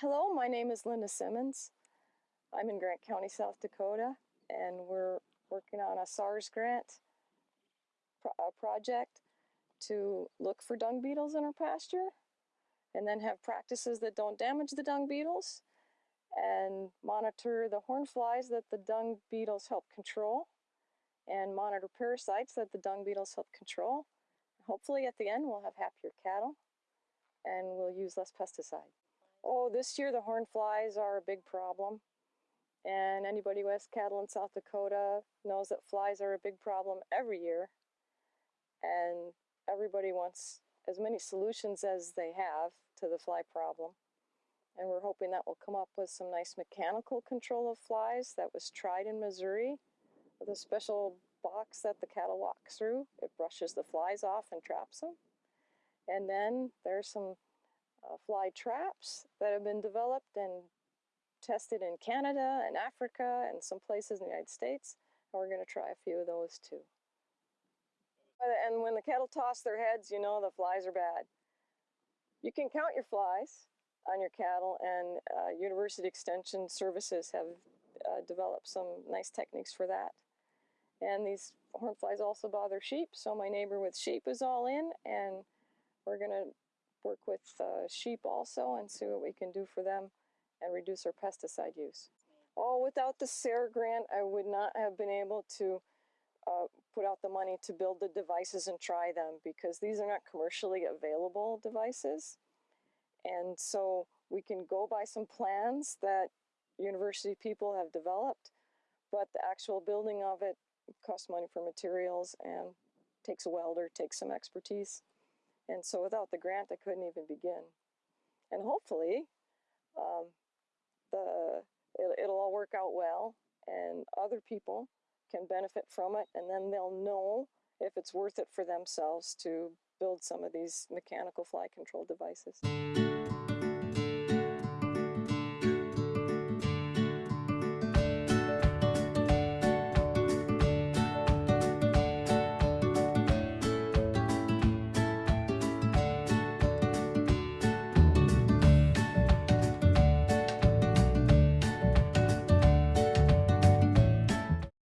Hello, my name is Linda Simmons. I'm in Grant County, South Dakota, and we're working on a SARE grant pro- uh, project to look for dung beetles in our pasture and then have practices that don't damage the dung beetles and monitor the horn flies that the dung beetles help control and monitor parasites that the dung beetles help control. Hopefully at the end we'll have happier cattle and we'll use less pesticide. Oh, this year the horn flies are a big problem. And anybody who has cattle in South Dakota knows that flies are a big problem every year. And everybody wants as many solutions as they have to the fly problem. And we're hoping that will come up with some nice mechanical control of flies that was tried in Missouri with a special box that the cattle walk through. It brushes the flies off and traps them. And then there's some uh, fly traps that have been developed and tested in Canada and Africa and some places in the United States. And we're going to try a few of those too. And when the cattle toss their heads, you know the flies are bad. You can count your flies on your cattle, and uh, University Extension Services have uh, developed some nice techniques for that. And these horn flies also bother sheep, so my neighbor with sheep is all in, and we're going to work with uh, sheep also and see what we can do for them and reduce our pesticide use. Oh, without the SARE grant, I would not have been able to uh, put out the money to build the devices and try them because these are not commercially available devices. And so we can go by some plans that university people have developed, but the actual building of it costs money for materials and takes a welder, takes some expertise. And so without the grant, I couldn't even begin. And hopefully, um, the it, it'll all work out well, and other people can benefit from it, and then they'll know if it's worth it for themselves to build some of these mechanical fly control devices.